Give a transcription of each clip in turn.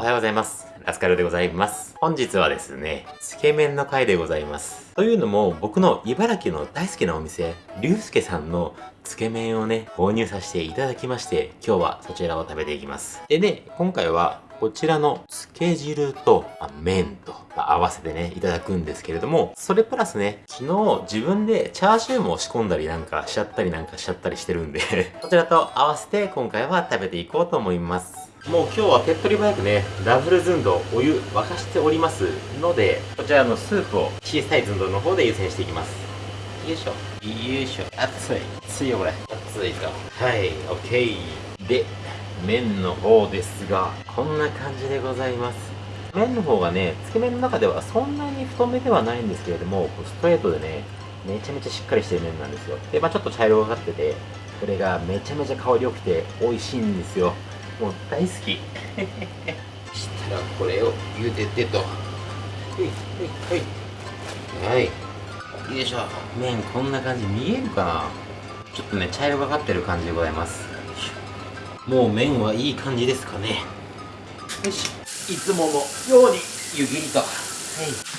おはようございます。ラスカルでございます。本日はですね、つけ麺の回でございます。というのも、僕の茨城の大好きなお店、りゅうすけさんのつけ麺をね、購入させていただきまして、今日はそちらを食べていきます。でね、今回はこちらのつけ汁と、まあ、麺と、まあ、合わせてね、いただくんですけれども、それプラスね、昨日自分でチャーシューも仕込んだりなんかしちゃったりなんかしちゃったりしてるんで こちらと合わせて今回は食べていこうと思います。もう今日は手っ取り早くね、ダブルズンドお湯沸かしておりますので、こちらのスープを小さいズンドの方で優先していきます。よいしょ。よいしょ。熱い。熱いよこれ。熱いぞ。はい、オッケー。で、麺の方ですがこんな感じでございます麺の方がねつけ麺の中ではそんなに太めではないんですけれどもストレートでねめちゃめちゃしっかりしてる麺なんですよでまあちょっと茶色がかっててこれがめちゃめちゃ香り良くて美味しいんですよもう大好き。したらこれを茹でてと。はい。はい。はいはいよいしょ。麺こんな感じ見えるかな。ちょっとね茶色がかってる感じでございます。もう麺はいい感じですかね。よし。いつものように湯切りと。はい。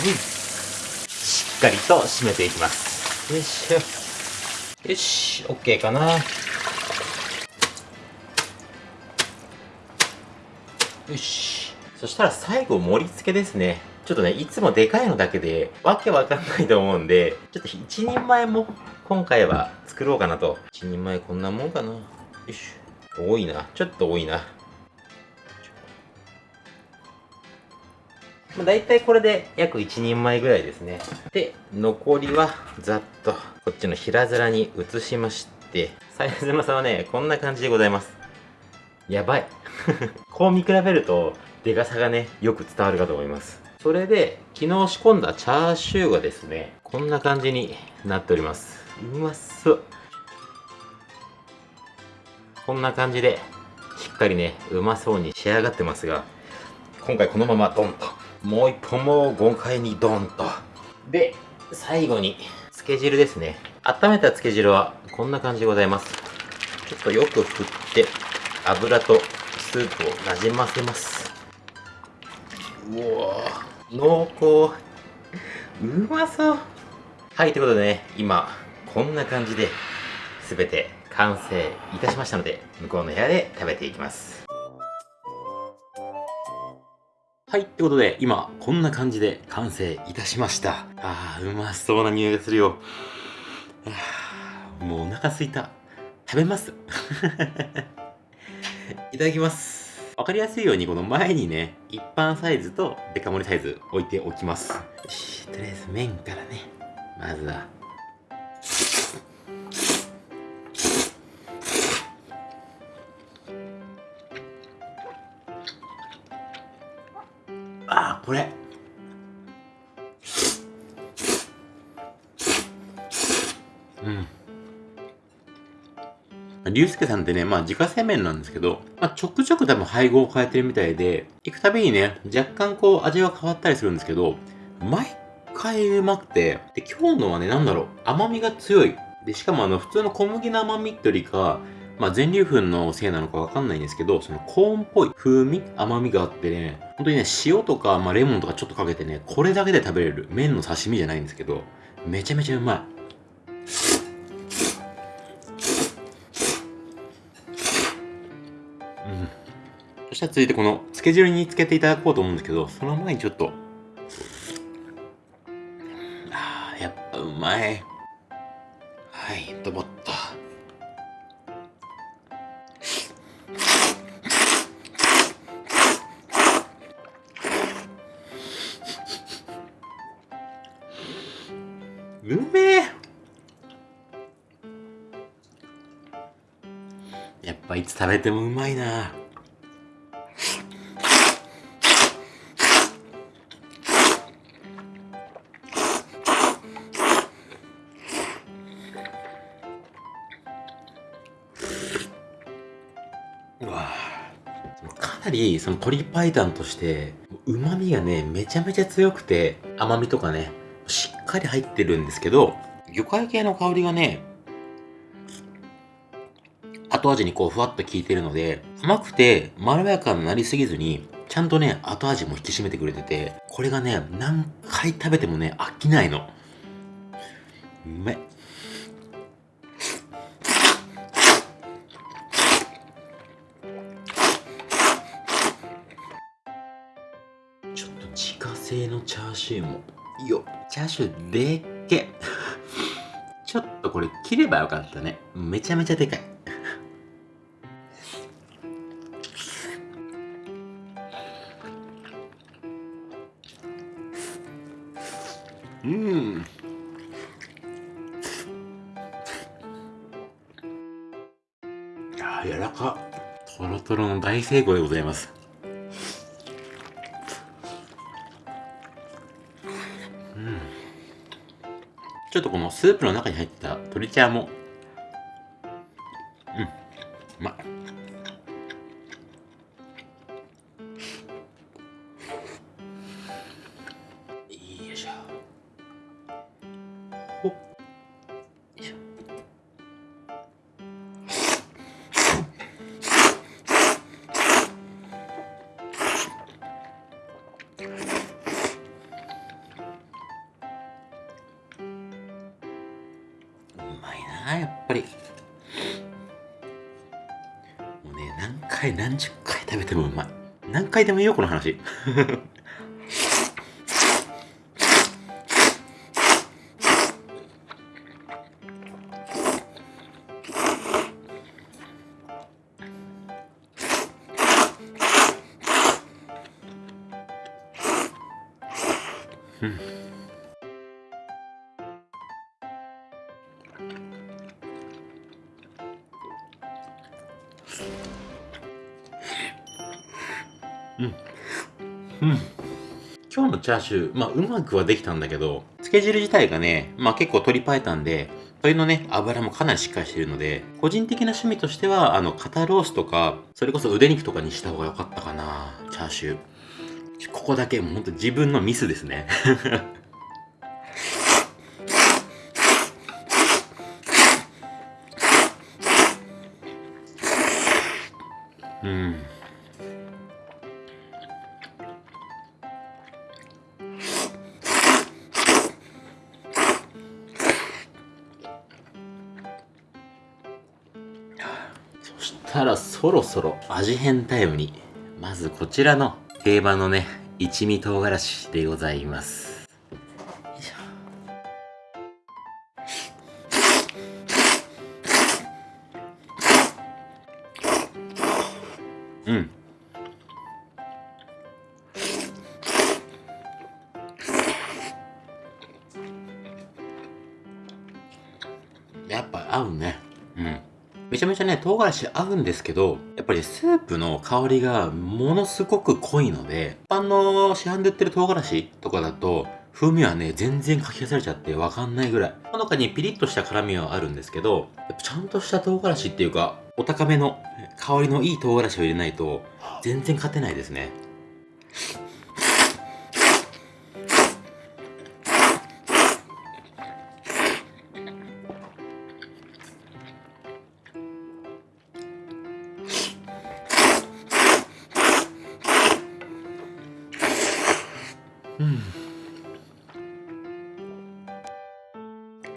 しっかりと締めていきますよいしょよし OK かなよしそしたら最後盛り付けですねちょっとね、いつもでかいのだけで、わけわかんないと思うんで、ちょっと一人前も今回は作ろうかなと。一人前こんなもんかな。よし。多いな。ちょっと多いな。まあ、大体これで約一人前ぐらいですね。で、残りはざっとこっちの平皿に移しまして、サイズの差はね、こんな感じでございます。やばい。こう見比べると、でかさがね、よく伝わるかと思います。それで、昨日仕込んだチャーシューがですね、こんな感じになっております。うまそう。こんな感じで、しっかりね、うまそうに仕上がってますが、今回このままドンと、もう一本も豪快にドンと。で、最後に、つけ汁ですね。温めたつけ汁はこんな感じでございます。ちょっとよく振って、油とスープをなじませます。うわ濃厚うまそうはいということでね今こんな感じで全て完成いたしましたので向こうの部屋で食べていきますはいってことで今こんな感じで完成いたしました。あーうまそうな匂いがするよ。もうお腹すいた。食べます。いただきます。わかりやすいようにこの前にね、一般サイズとデカ盛りサイズ置いておきます。よし、とりあえず麺からね、まずは。うん。竜介さんってね、まあ自家製麺なんですけど、まあちょくちょく多分配合を変えてるみたいで、行くたびにね、若干こう味は変わったりするんですけど、毎回うまくて、で、今日のはね、なんだろう、甘みが強い。で、しかもあの、普通の小麦の甘みってよりか、まあ、全粒粉のせいなのかわかんないんですけど、そのコーンっぽい風味、甘みがあってね、本当にね、塩とか、まあ、レモンとかちょっとかけてね、これだけで食べれる麺の刺身じゃないんですけど、めちゃめちゃうまい。したら続いてこのつけ汁につけていただこうと思うんですけど、その前にちょっと、あー、やっぱうまい。はい、ドボッと。うめえやっぱいつ食べてもうまいなわかなりその鶏白湯として旨味がねめちゃめちゃ強くて甘みとかねしっかり入ってるんですけど魚介系の香りがね、後味にこうふわっと効いてるので、甘くてまろやかになりすぎずに、ちゃんとね、後味も引き締めてくれてて、これがね、何回食べてもね、飽きないの。うめ製のチャーシューも、よ。チャーシューでっけ。ちょっとこれ切ればよかったね。めちゃめちゃでかい。うん。あ柔らか。とろとろの大成功でございますちょっとこのスープの中に入ってた鶏茶も回何十回食べてもうまい。何回でもいいよこの話。うん。うん。今日のチャーシュー、まあ、うまくはできたんだけど、漬け汁自体がね、まあ結構鶏白湯で、鶏のね、油もかなりしっかりしてるので、個人的な趣味としては、あの、肩ロースとか、それこそ腕肉とかにした方が良かったかな、チャーシュー。ここだけ、もうほんと自分のミスですね。うん。たらそろそろ味変タイムに。まずこちらの定番のね一味唐辛子でございます。うん。やっぱ合うね。めちゃめちゃね、唐辛子合うんですけど、やっぱりスープの香りがものすごく濃いので、一般の市販で売ってる唐辛子とかだと、風味はね、全然かき消されちゃってわかんないぐらい。ほのかにピリッとした辛みはあるんですけど、やっぱちゃんとした唐辛子っていうか、お高めの香りのいい唐辛子を入れないと、全然勝てないですね。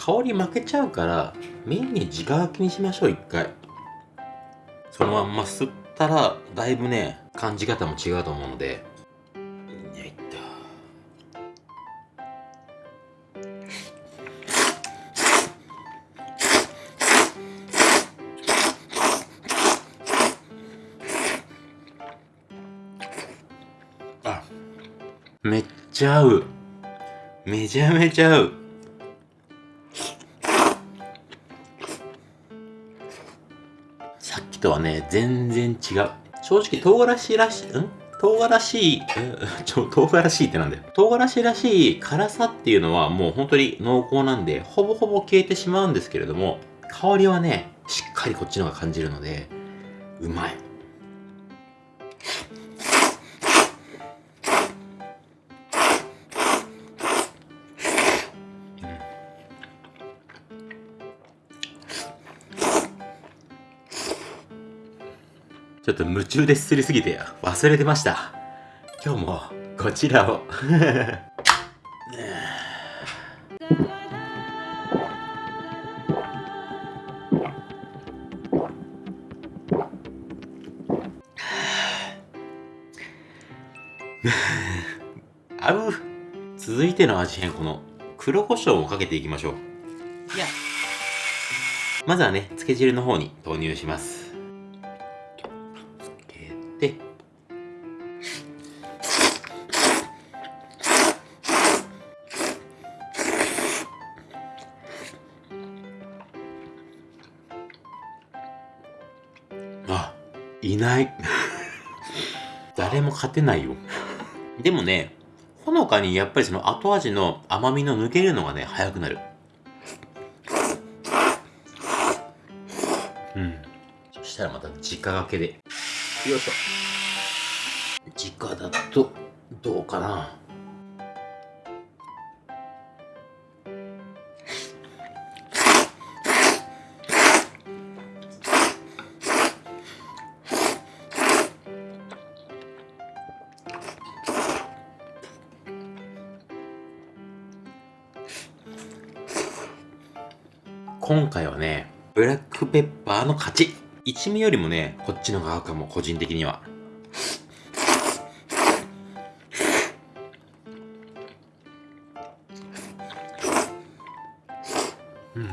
香り負けちゃうから麺に直書きにしましょう一回。そのまんま吸ったらだいぶね感じ方も違うと思うので。よいっと。あめっちゃ合う。めちゃめちゃ合う。とはね全然違う。正直唐辛子らしん？唐辛子 ちょ唐辛子ってなんだよ。唐辛子らしい辛さっていうのはもう本当に濃厚なんでほぼほぼ消えてしまうんですけれども香りはねしっかりこっちの方が感じるのでうまい。ちょっと夢中ですすりすぎて忘れてました。今日もこちらを。あう。続いての味変この黒胡椒をかけていきましょう。まずはねつけ汁の方に投入しますあいない 誰も勝てないよでもね、ほのかにやっぱりその後味の甘みの抜けるのがね、早くなる。うん。そしたらまた直掛けで。よいしょ。直だと、どうかな。今回はね、ブラックペッパーの勝ち。一味よりもね、こっちの側かも、個人的には。うん。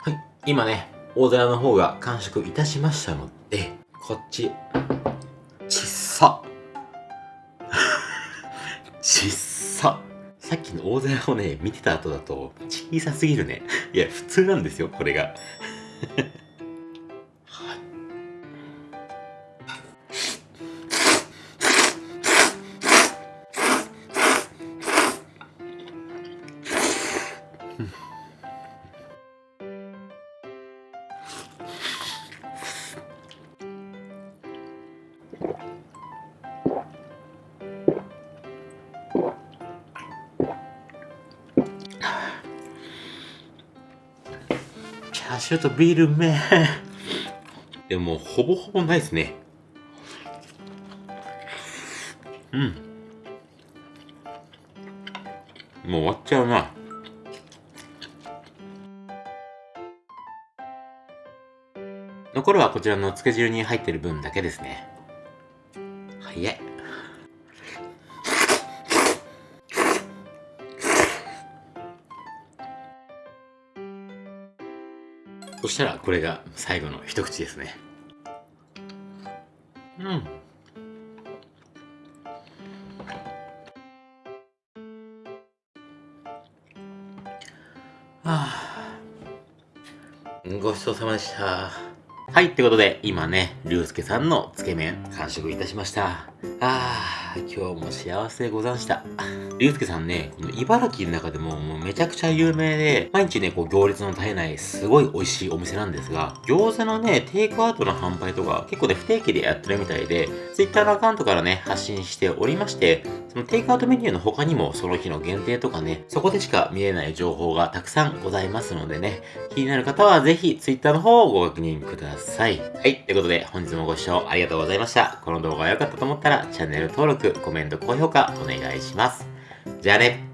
はい、今ね、大皿の方が完食いたしましたので、こっち、さっきの大皿をね、見てた後だと、小さすぎるね。いや、普通なんですよ、これが。シューとビールめでもほぼほぼないですね。うん。もう終わっちゃうな。残るはこちらのつけ汁に入ってる分だけですね。早い。そしたらこれが最後の一口ですね。うん。はあ。ごちそうさまでした。はい、ってことで、今ね、りゅうすけさんのつけ麺、完食いたしました。あ。ー、今日も幸せでござんした。りゅうすけさんね、この茨城の中でももうめちゃくちゃ有名で、毎日ね、こう行列の絶えない、すごい美味しいお店なんですが、餃子のね、テイクアウトの販売とか、結構ね、不定期でやってるみたいで、Twitter のアカウントからね、発信しておりまして、テイクアウトメニューの他にも、その日の限定とかね、そこでしか見れない情報がたくさんございますのでね、気になる方はぜひ Twitter の方をご確認ください。はい、ということで、本日もご視聴ありがとうございました。この動画が良かったと思ったら、チャンネル登録、コメント、高評価お願いします。じゃあね。